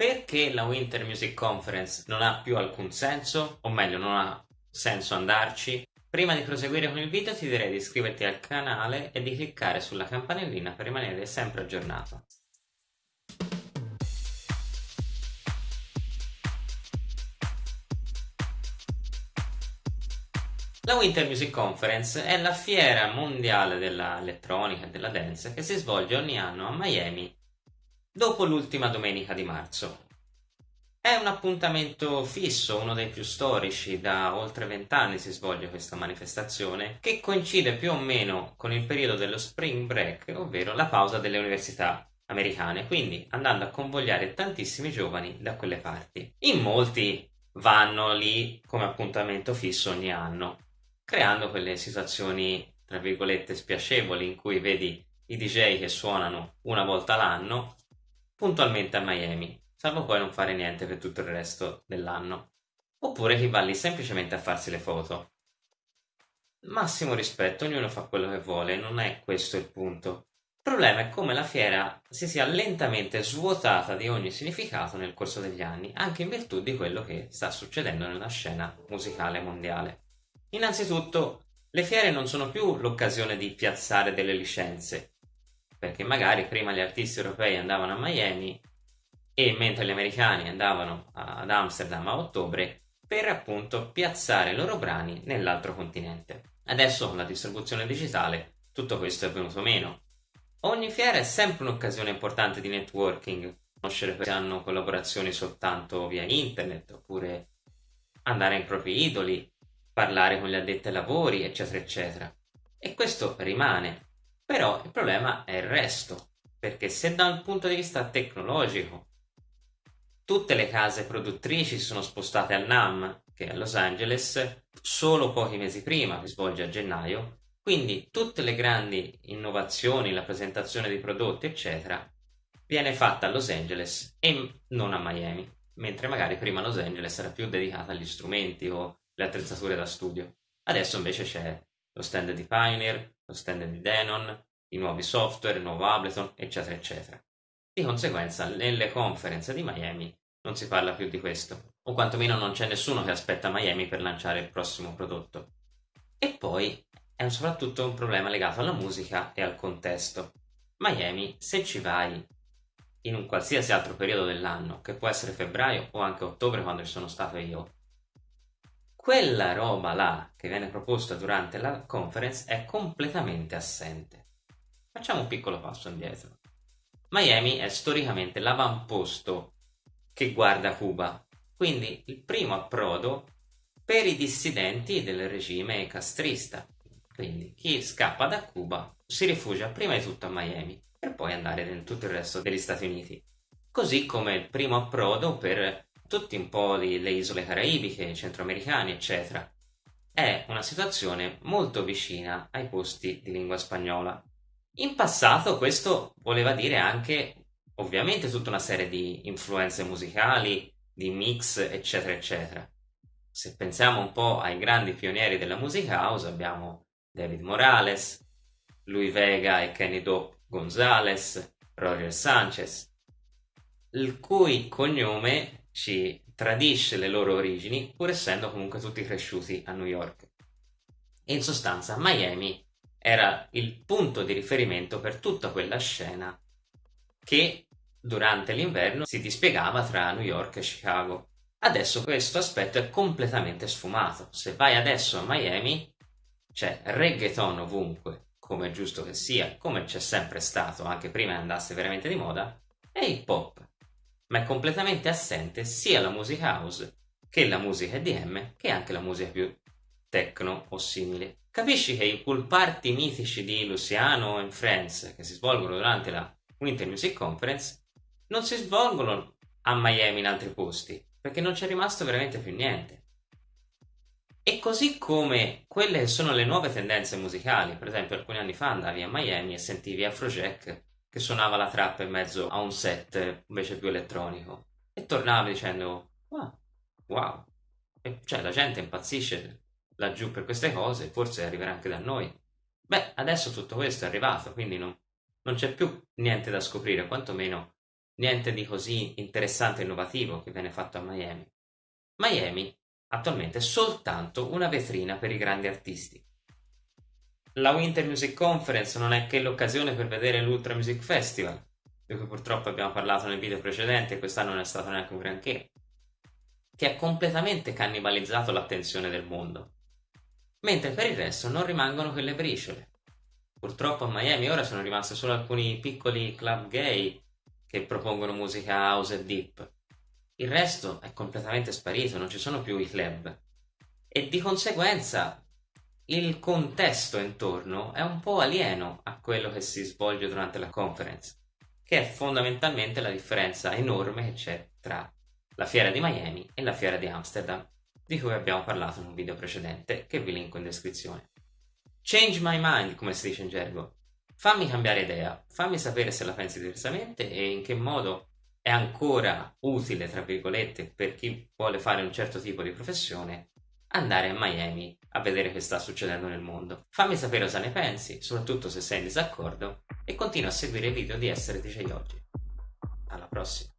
perché la Winter Music Conference non ha più alcun senso, o meglio non ha senso andarci, prima di proseguire con il video ti direi di iscriverti al canale e di cliccare sulla campanellina per rimanere sempre aggiornato. La Winter Music Conference è la fiera mondiale dell'elettronica e della dance che si svolge ogni anno a Miami dopo l'ultima domenica di marzo. È un appuntamento fisso, uno dei più storici, da oltre vent'anni si svolge questa manifestazione, che coincide più o meno con il periodo dello spring break, ovvero la pausa delle università americane, quindi andando a convogliare tantissimi giovani da quelle parti. In molti vanno lì come appuntamento fisso ogni anno, creando quelle situazioni, tra virgolette, spiacevoli in cui vedi i DJ che suonano una volta l'anno puntualmente a Miami, salvo poi non fare niente per tutto il resto dell'anno. Oppure chi va lì semplicemente a farsi le foto. Massimo rispetto, ognuno fa quello che vuole, non è questo il punto. Il problema è come la fiera si sia lentamente svuotata di ogni significato nel corso degli anni, anche in virtù di quello che sta succedendo nella scena musicale mondiale. Innanzitutto, le fiere non sono più l'occasione di piazzare delle licenze, perché magari prima gli artisti europei andavano a Miami e mentre gli americani andavano ad Amsterdam a ottobre per appunto piazzare i loro brani nell'altro continente. Adesso con la distribuzione digitale tutto questo è venuto meno. Ogni fiera è sempre un'occasione importante di networking, conoscere se hanno collaborazioni soltanto via internet oppure andare ai propri idoli, parlare con gli addetti ai lavori, eccetera, eccetera. E questo rimane, però il problema è il resto, perché se da un punto di vista tecnologico tutte le case produttrici sono spostate a NAM, che è a Los Angeles, solo pochi mesi prima, che svolge a gennaio, quindi tutte le grandi innovazioni, la presentazione di prodotti, eccetera, viene fatta a Los Angeles e non a Miami, mentre magari prima Los Angeles era più dedicata agli strumenti o le attrezzature da studio. Adesso invece c'è lo stand di Pioneer, lo stand di Denon, i nuovi software, il nuovo Ableton, eccetera, eccetera. Di conseguenza, nelle conferenze di Miami non si parla più di questo, o quantomeno non c'è nessuno che aspetta Miami per lanciare il prossimo prodotto. E poi è soprattutto un problema legato alla musica e al contesto. Miami, se ci vai in un qualsiasi altro periodo dell'anno, che può essere febbraio o anche ottobre quando ci sono stato io, quella roba là che viene proposta durante la conference è completamente assente. Facciamo un piccolo passo indietro. Miami è storicamente l'avamposto che guarda Cuba, quindi il primo approdo per i dissidenti del regime castrista. Quindi chi scappa da Cuba si rifugia prima di tutto a Miami per poi andare in tutto il resto degli Stati Uniti. Così come il primo approdo per tutti un po' le isole caraibiche, centroamericane, eccetera. È una situazione molto vicina ai posti di lingua spagnola. In passato questo voleva dire anche ovviamente tutta una serie di influenze musicali, di mix, eccetera, eccetera. Se pensiamo un po' ai grandi pionieri della musica house, abbiamo David Morales, Louis Vega e Kenny Dope Gonzalez, Roger Sanchez, il cui cognome ci tradisce le loro origini pur essendo comunque tutti cresciuti a New York. In sostanza Miami era il punto di riferimento per tutta quella scena che durante l'inverno si dispiegava tra New York e Chicago. Adesso questo aspetto è completamente sfumato. Se vai adesso a Miami c'è reggaeton ovunque, come è giusto che sia, come c'è sempre stato anche prima andasse veramente di moda, e hip hop ma è completamente assente sia la musica house che la musica EDM che anche la musica più techno o simile. Capisci che i pool party mitici di Luciano and Friends che si svolgono durante la Winter Music Conference non si svolgono a Miami in altri posti perché non c'è rimasto veramente più niente. E così come quelle che sono le nuove tendenze musicali, per esempio alcuni anni fa andavi a Miami e sentivi Afrojack che suonava la trap in mezzo a un set invece più elettronico e tornava dicendo wow, wow. E cioè la gente impazzisce laggiù per queste cose forse arriverà anche da noi beh adesso tutto questo è arrivato quindi non, non c'è più niente da scoprire quantomeno niente di così interessante e innovativo che viene fatto a Miami. Miami attualmente è soltanto una vetrina per i grandi artisti. La Winter Music Conference non è che l'occasione per vedere l'Ultra Music Festival, di cui purtroppo abbiamo parlato nel video precedente e quest'anno non è stato neanche un granché, che ha completamente cannibalizzato l'attenzione del mondo. Mentre per il resto non rimangono quelle briciole. Purtroppo a Miami ora sono rimasti solo alcuni piccoli club gay che propongono musica house e deep. Il resto è completamente sparito, non ci sono più i club. E di conseguenza il contesto intorno è un po' alieno a quello che si svolge durante la conference, che è fondamentalmente la differenza enorme che c'è tra la fiera di Miami e la fiera di Amsterdam, di cui abbiamo parlato in un video precedente che vi linko in descrizione. Change my mind, come si dice in gergo. Fammi cambiare idea, fammi sapere se la pensi diversamente e in che modo è ancora utile, tra virgolette, per chi vuole fare un certo tipo di professione andare a Miami a vedere che sta succedendo nel mondo. Fammi sapere cosa ne pensi, soprattutto se sei in disaccordo, e continua a seguire i video di Essere DJ Oggi. Alla prossima!